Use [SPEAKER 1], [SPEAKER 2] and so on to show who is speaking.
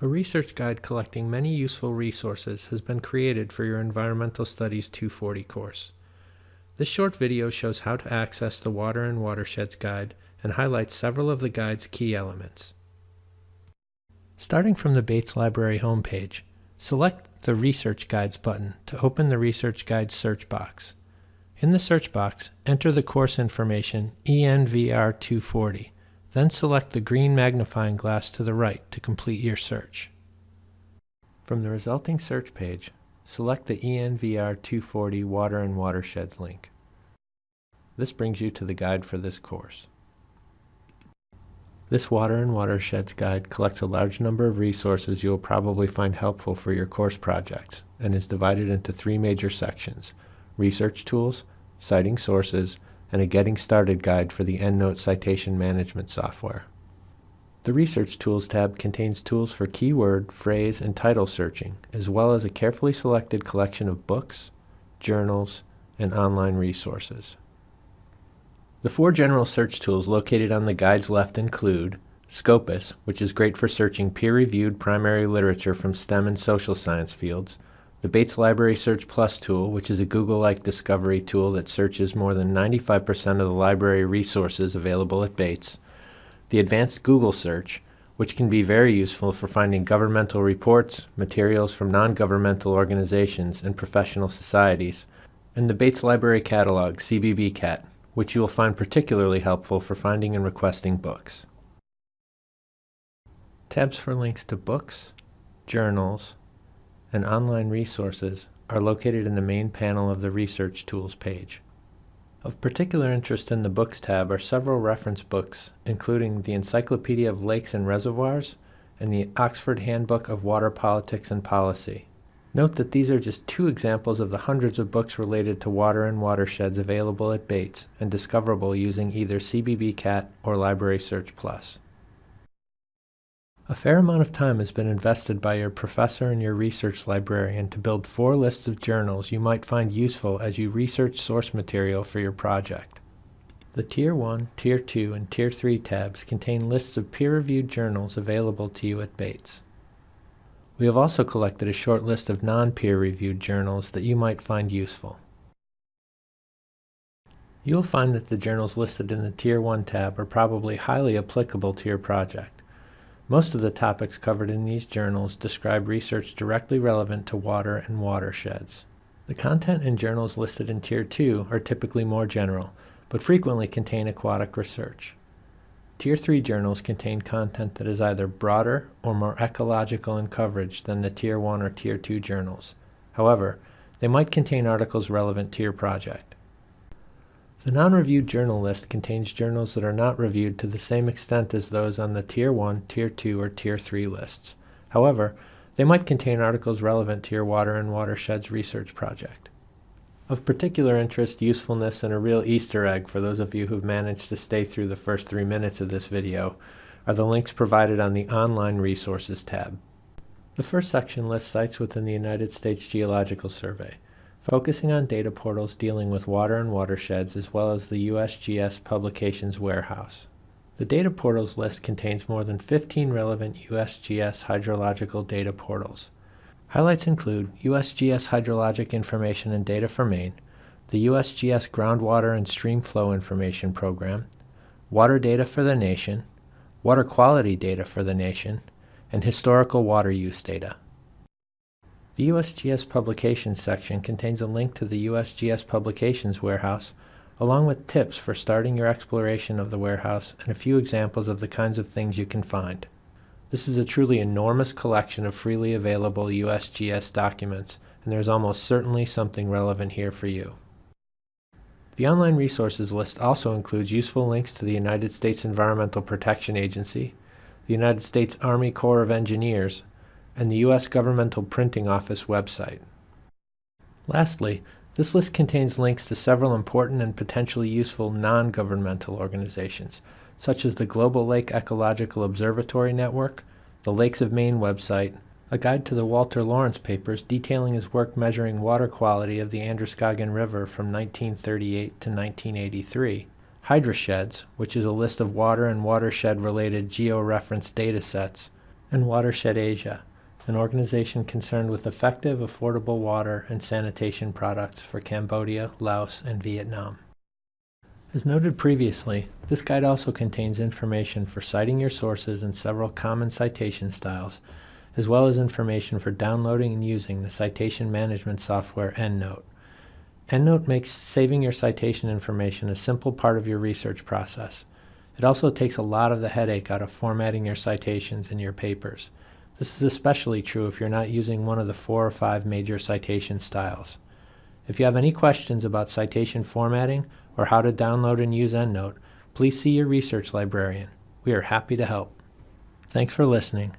[SPEAKER 1] A research guide collecting many useful resources has been created for your Environmental Studies 240 course. This short video shows how to access the Water and Watersheds Guide and highlights several of the guide's key elements. Starting from the Bates Library homepage, select the Research Guides button to open the Research Guides search box. In the search box, enter the course information ENVR 240 then select the green magnifying glass to the right to complete your search. From the resulting search page, select the ENVR 240 Water and Watersheds link. This brings you to the guide for this course. This Water and Watersheds guide collects a large number of resources you will probably find helpful for your course projects and is divided into three major sections, research tools, citing sources, and a Getting Started guide for the EndNote citation management software. The Research Tools tab contains tools for keyword, phrase, and title searching, as well as a carefully selected collection of books, journals, and online resources. The four general search tools located on the guide's left include Scopus, which is great for searching peer-reviewed primary literature from STEM and social science fields, the Bates Library Search Plus tool, which is a Google-like discovery tool that searches more than 95% of the library resources available at Bates. The Advanced Google Search, which can be very useful for finding governmental reports, materials from non-governmental organizations, and professional societies. And the Bates Library Catalog, CBBCat, which you will find particularly helpful for finding and requesting books. Tabs for links to books, journals, and online resources are located in the main panel of the Research Tools page. Of particular interest in the Books tab are several reference books, including the Encyclopedia of Lakes and Reservoirs and the Oxford Handbook of Water Politics and Policy. Note that these are just two examples of the hundreds of books related to water and watersheds available at Bates and discoverable using either CBBCat or Library Search Plus. A fair amount of time has been invested by your professor and your research librarian to build four lists of journals you might find useful as you research source material for your project. The Tier 1, Tier 2, and Tier 3 tabs contain lists of peer-reviewed journals available to you at Bates. We have also collected a short list of non-peer-reviewed journals that you might find useful. You'll find that the journals listed in the Tier 1 tab are probably highly applicable to your project. Most of the topics covered in these journals describe research directly relevant to water and watersheds. The content in journals listed in Tier 2 are typically more general, but frequently contain aquatic research. Tier 3 journals contain content that is either broader or more ecological in coverage than the Tier 1 or Tier 2 journals. However, they might contain articles relevant to your project. The non-reviewed journal list contains journals that are not reviewed to the same extent as those on the Tier 1, Tier 2, or Tier 3 lists. However, they might contain articles relevant to your water and watersheds research project. Of particular interest, usefulness, and a real Easter egg for those of you who've managed to stay through the first three minutes of this video are the links provided on the Online Resources tab. The first section lists sites within the United States Geological Survey focusing on data portals dealing with water and watersheds as well as the USGS Publications Warehouse. The data portals list contains more than 15 relevant USGS hydrological data portals. Highlights include USGS Hydrologic Information and Data for Maine, the USGS Groundwater and Stream Flow Information Program, Water Data for the Nation, Water Quality Data for the Nation, and Historical Water Use Data. The USGS Publications section contains a link to the USGS Publications warehouse, along with tips for starting your exploration of the warehouse and a few examples of the kinds of things you can find. This is a truly enormous collection of freely available USGS documents, and there's almost certainly something relevant here for you. The online resources list also includes useful links to the United States Environmental Protection Agency, the United States Army Corps of Engineers, and the U.S. Governmental Printing Office website. Lastly, this list contains links to several important and potentially useful non-governmental organizations, such as the Global Lake Ecological Observatory Network, the Lakes of Maine website, a guide to the Walter Lawrence papers detailing his work measuring water quality of the Androscoggin River from 1938 to 1983, HydroSheds, which is a list of water and watershed-related georeference data sets, and Watershed Asia, an organization concerned with effective, affordable water and sanitation products for Cambodia, Laos, and Vietnam. As noted previously, this guide also contains information for citing your sources in several common citation styles, as well as information for downloading and using the citation management software EndNote. EndNote makes saving your citation information a simple part of your research process. It also takes a lot of the headache out of formatting your citations in your papers. This is especially true if you're not using one of the four or five major citation styles. If you have any questions about citation formatting or how to download and use EndNote, please see your research librarian. We are happy to help. Thanks for listening